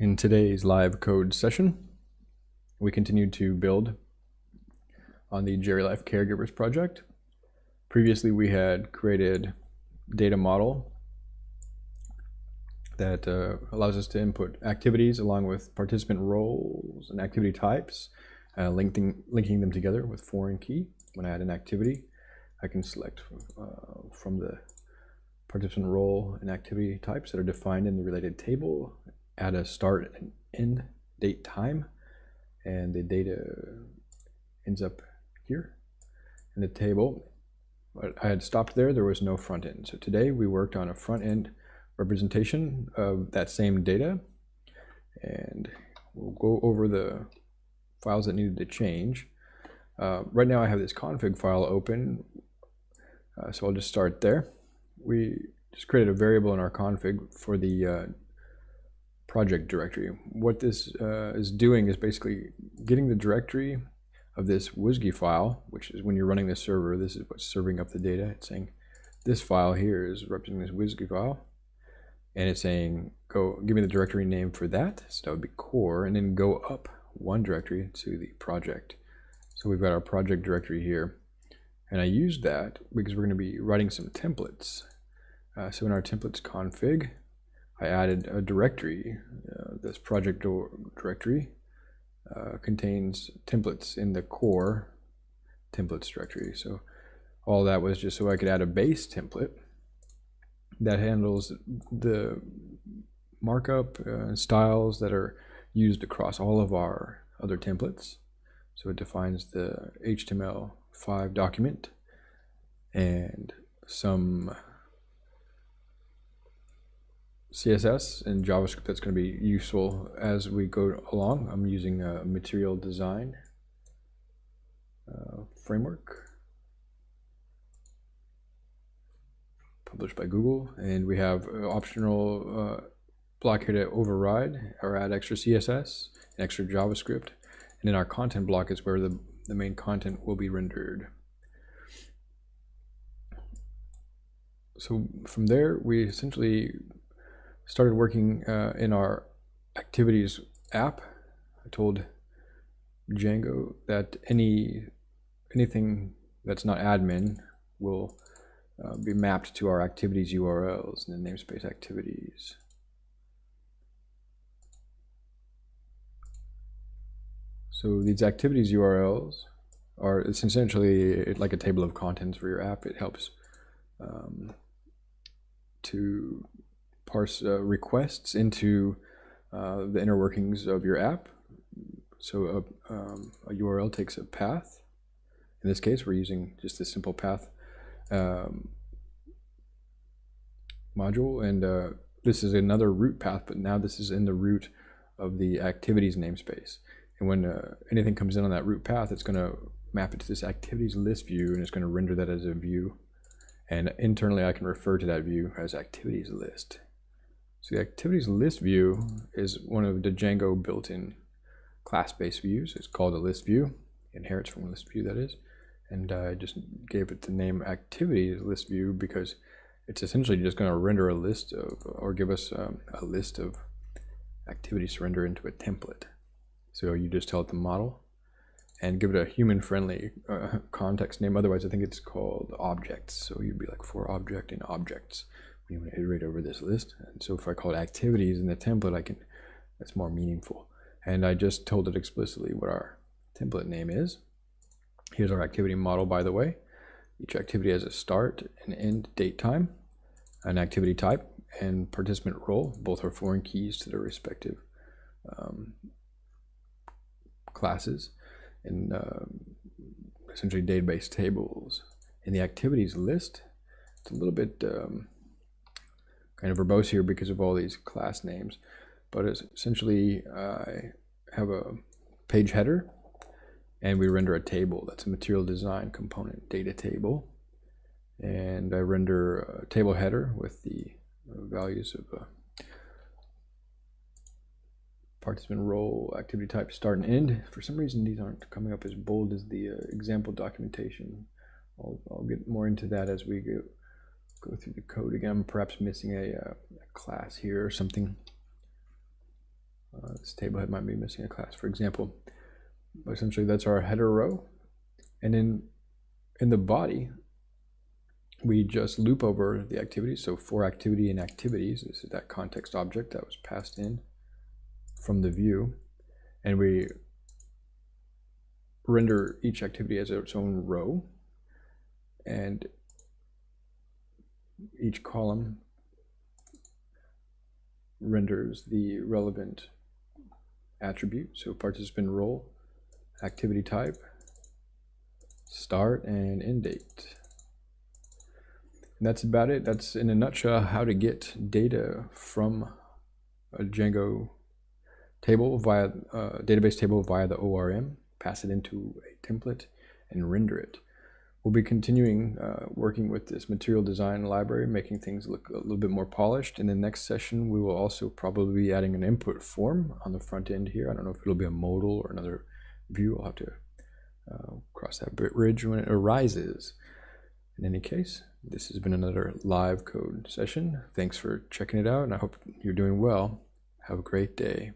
In today's live code session, we continue to build on the GeriLife Caregivers project. Previously, we had created data model that uh, allows us to input activities along with participant roles and activity types, uh, linking, linking them together with foreign key. When I add an activity, I can select uh, from the participant role and activity types that are defined in the related table, add a start and end date time, and the data ends up here in the table. But I had stopped there, there was no front end. So today we worked on a front end representation of that same data, and we'll go over the files that needed to change. Uh, right now I have this config file open, uh, so I'll just start there we just created a variable in our config for the uh, project directory. What this uh, is doing is basically getting the directory of this WSGI file, which is when you're running the server, this is what's serving up the data. It's saying this file here is representing this WSGI file. And it's saying, go give me the directory name for that. So that would be core, and then go up one directory to the project. So we've got our project directory here. And I used that because we're going to be writing some templates. Uh, so in our templates config, I added a directory. Uh, this project directory uh, contains templates in the core templates directory. So all that was just so I could add a base template that handles the markup uh, styles that are used across all of our other templates. So it defines the HTML5 document and some CSS and JavaScript that's going to be useful as we go along. I'm using a material design uh, framework published by Google and we have optional uh, block here to override or add extra CSS and extra JavaScript and then our content block is where the, the main content will be rendered. So from there we essentially started working uh, in our activities app. I told Django that any anything that's not admin will uh, be mapped to our activities URLs in the namespace activities. So these activities URLs are it's essentially like a table of contents for your app. It helps um, to parse uh, requests into uh, the inner workings of your app. So a, um, a, URL takes a path. In this case, we're using just a simple path um, module, and uh, this is another root path, but now this is in the root of the activities namespace. And when uh, anything comes in on that root path, it's going to map it to this activities list view, and it's going to render that as a view. And internally, I can refer to that view as activities list. So the activities list view is one of the Django built-in class-based views. It's called a list view, inherits from a list view that is. And I just gave it the name activities list view because it's essentially just going to render a list of, or give us um, a list of activities to render into a template. So you just tell it the model and give it a human-friendly uh, context name. Otherwise, I think it's called objects. So you'd be like for object and objects you want to iterate over this list. And so if I call it activities in the template, I can, that's more meaningful. And I just told it explicitly what our template name is. Here's our activity model, by the way. Each activity has a start and end date time, an activity type, and participant role. Both are foreign keys to their respective um, classes and uh, essentially database tables. In the activities list, it's a little bit um, kind of verbose here because of all these class names. But it's essentially, I have a page header, and we render a table. That's a material design component data table. And I render a table header with the values of a participant role, activity type, start and end. For some reason, these aren't coming up as bold as the uh, example documentation. I'll, I'll, get more into that as we go, go through the code again. I'm perhaps missing a, uh, a class here or something. Uh, this table head might be missing a class, for example. But essentially, that's our header row. And in, in the body, we just loop over the activities. So for activity and activities, this is that context object that was passed in from the view. And we render each activity as its own row. And each column renders the relevant attribute. So participant role, activity type, start and end date. And that's about it. That's in a nutshell how to get data from a Django table via uh, database table via the ORM, pass it into a template and render it. We'll be continuing uh, working with this material design library, making things look a little bit more polished. In the next session, we will also probably be adding an input form on the front end here. I don't know if it'll be a modal or another view. I'll have to uh, cross that bridge when it arises. In any case, this has been another live code session. Thanks for checking it out, and I hope you're doing well. Have a great day.